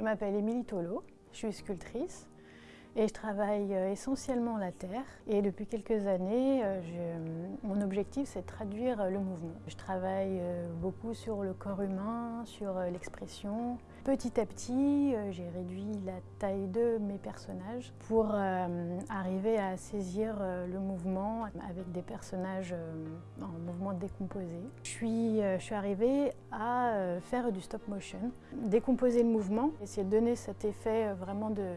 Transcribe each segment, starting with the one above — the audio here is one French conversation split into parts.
Je m'appelle Émilie Tolo, je suis sculptrice et je travaille euh, essentiellement la terre. Et depuis quelques années, euh, mon objectif c'est de traduire le mouvement. Je travaille euh, beaucoup sur le corps humain, sur l'expression. Petit à petit, j'ai réduit la taille de mes personnages pour arriver à saisir le mouvement avec des personnages en mouvement décomposé. Je suis, je suis arrivée à faire du stop motion, décomposer le mouvement, essayer de donner cet effet vraiment de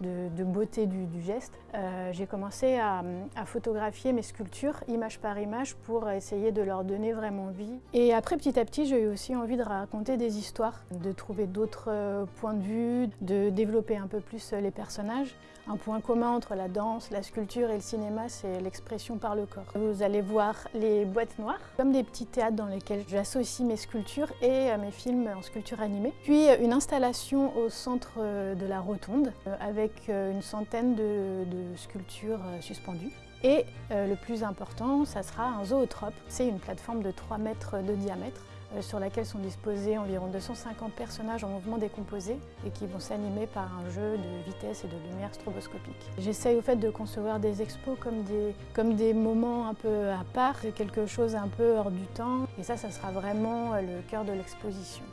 de, beauté du, geste. Euh, j'ai commencé à, photographier mes sculptures image par image pour essayer de leur donner vraiment vie. Et après petit à petit j'ai eu aussi envie de raconter des histoires, de trouver d'autres euh, points de vue, de développer un peu plus les personnages. Un point commun entre la danse, la sculpture et le cinéma c'est l'expression par le corps. Vous allez voir les boîtes noires comme des petits théâtres dans lesquels j'associe mes sculptures et euh, mes films en sculpture animée. Puis une installation au centre de la rotonde avec avec euh, une centaine de, sculptures euh, suspendues. Et euh, le plus important, ça sera un zootrope. C'est une plateforme de 3 mètres de diamètre sur laquelle sont disposés environ 250 personnages en mouvement décomposé et qui vont s'animer par un jeu de vitesse et de lumière stroboscopique. J'essaye au fait de concevoir des expos comme des, comme des moments un peu à part, quelque chose un peu hors du temps et ça, ça sera vraiment le cœur de l'exposition.